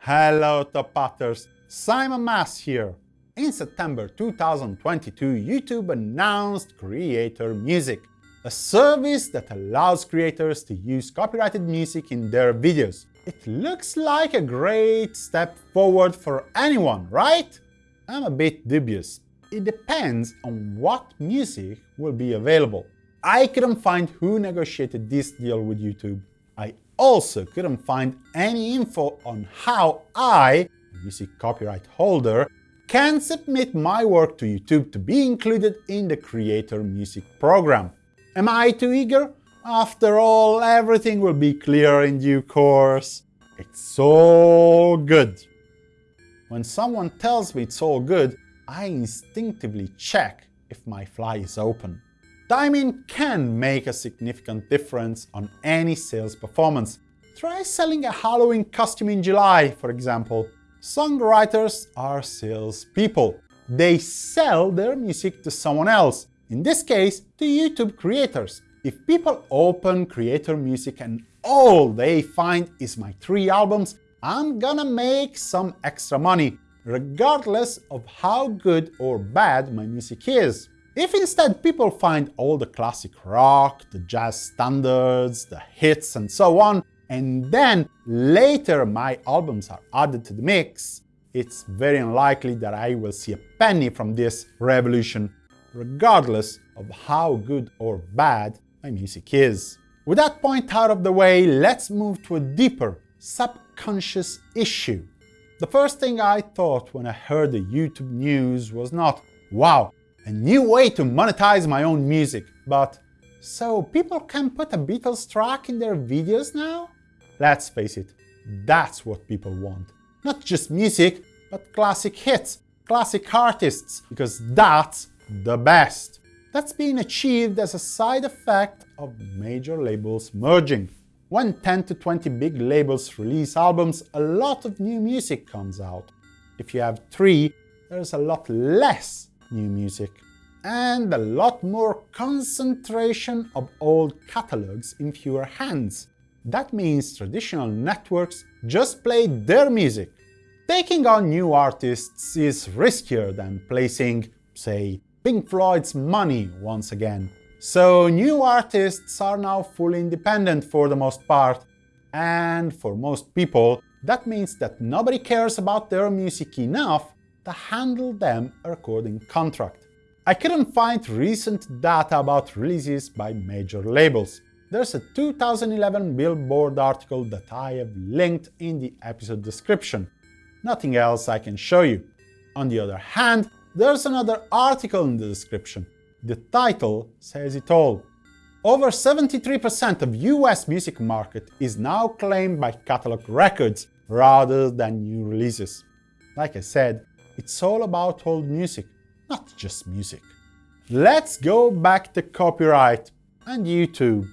Hello Top Hatters, Simon Mas here. In September 2022, YouTube announced Creator Music, a service that allows creators to use copyrighted music in their videos. It looks like a great step forward for anyone, right? I'm a bit dubious. It depends on what music will be available. I couldn't find who negotiated this deal with YouTube. I also couldn't find any info on how I, music copyright holder, can submit my work to YouTube to be included in the Creator Music program. Am I too eager? After all, everything will be clear in due course. It's so good. When someone tells me it's all good, I instinctively check if my fly is open. Timing can make a significant difference on any sales performance. Try selling a Halloween costume in July, for example. Songwriters are salespeople. They sell their music to someone else, in this case, to YouTube creators. If people open Creator Music and all they find is my three albums, I'm gonna make some extra money, regardless of how good or bad my music is. If instead people find all the classic rock, the jazz standards, the hits and so on, and then later my albums are added to the mix, it's very unlikely that I will see a penny from this revolution, regardless of how good or bad my music is. With that point out of the way, let's move to a deeper, subconscious issue. The first thing I thought when I heard the YouTube news was not, wow, a new way to monetize my own music, but so people can put a Beatles track in their videos now? Let's face it, that's what people want. Not just music, but classic hits, classic artists, because that's the best. That's being achieved as a side effect of major labels merging. When 10 to 20 big labels release albums, a lot of new music comes out. If you have three, there's a lot less new music. And a lot more concentration of old catalogs in fewer hands. That means traditional networks just play their music. Taking on new artists is riskier than placing, say, Pink Floyd's money once again. So new artists are now fully independent for the most part, and for most people, that means that nobody cares about their music enough to handle them a recording contract. I couldn't find recent data about releases by major labels. There's a 2011 Billboard article that I have linked in the episode description. Nothing else I can show you. On the other hand, there's another article in the description. The title says it all. Over 73% of US music market is now claimed by catalog records rather than new releases. Like I said, it's all about old music, not just music. Let's go back to copyright and YouTube.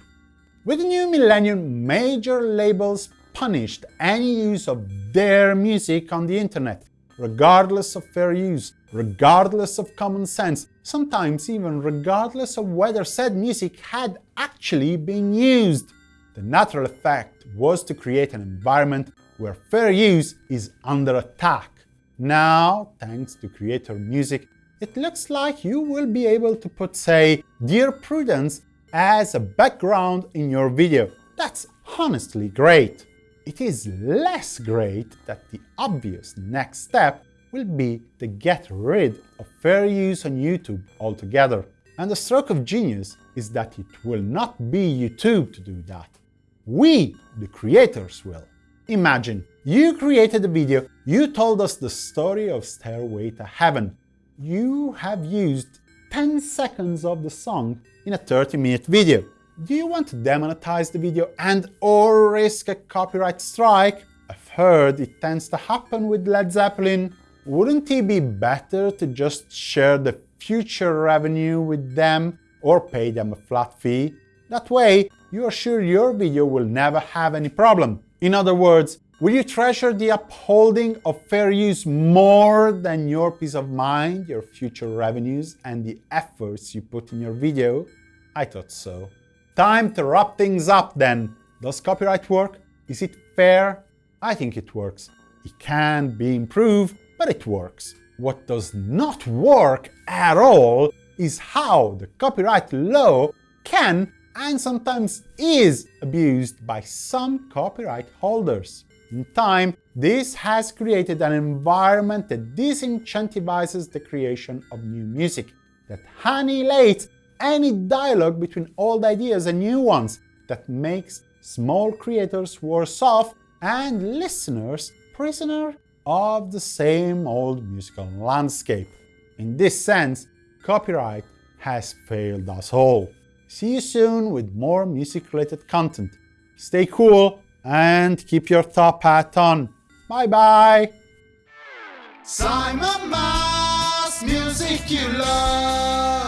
With the new millennium, major labels punished any use of their music on the internet, regardless of fair use, regardless of common sense, sometimes even regardless of whether said music had actually been used. The natural effect was to create an environment where fair use is under attack. Now, thanks to Creator Music, it looks like you will be able to put, say, Dear Prudence as a background in your video. That's honestly great. It is less great that the obvious next step will be to get rid of fair use on YouTube altogether. And the stroke of genius is that it will not be YouTube to do that. We, the creators, will. Imagine, you created a video, you told us the story of Stairway to Heaven. You have used 10 seconds of the song in a 30-minute video. Do you want to demonetize the video and or risk a copyright strike? I've heard it tends to happen with Led Zeppelin. Wouldn't it be better to just share the future revenue with them or pay them a flat fee? That way, you are sure your video will never have any problem. In other words, Will you treasure the upholding of fair use more than your peace of mind, your future revenues, and the efforts you put in your video? I thought so. Time to wrap things up then. Does copyright work? Is it fair? I think it works. It can be improved, but it works. What does not work at all is how the copyright law can and sometimes is abused by some copyright holders. In time, this has created an environment that disincentivizes the creation of new music, that annihilates any dialogue between old ideas and new ones, that makes small creators worse off and listeners prisoner of the same old musical landscape. In this sense, copyright has failed us all. See you soon with more music-related content. Stay cool and keep your top hat on. Bye bye! Simon Mas, music you love.